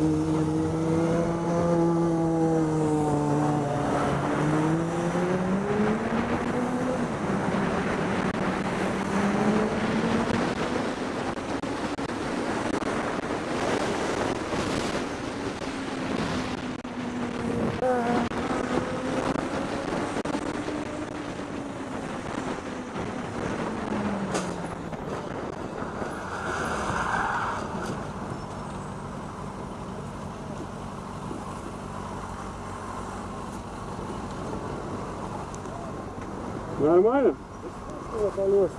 Ooh. Нормально? О, колеса.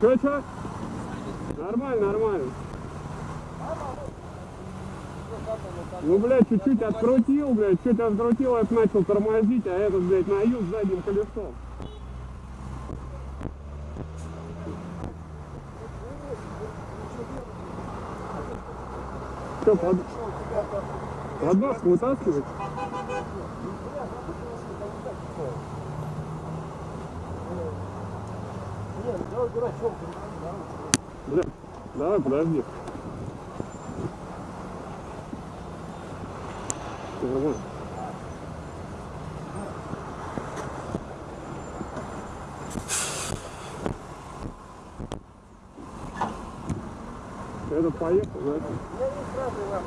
Че, че? Нормально, нормально. Ну, блядь, чуть-чуть открутил, блядь, чуть открутил, это начал тормозить, а этот, блядь, на юг задним колесом. Что, под... подноску вытаскивать? Бля, давай, подожди. Всё нормально. Этот поехал, да? Я не сразу вам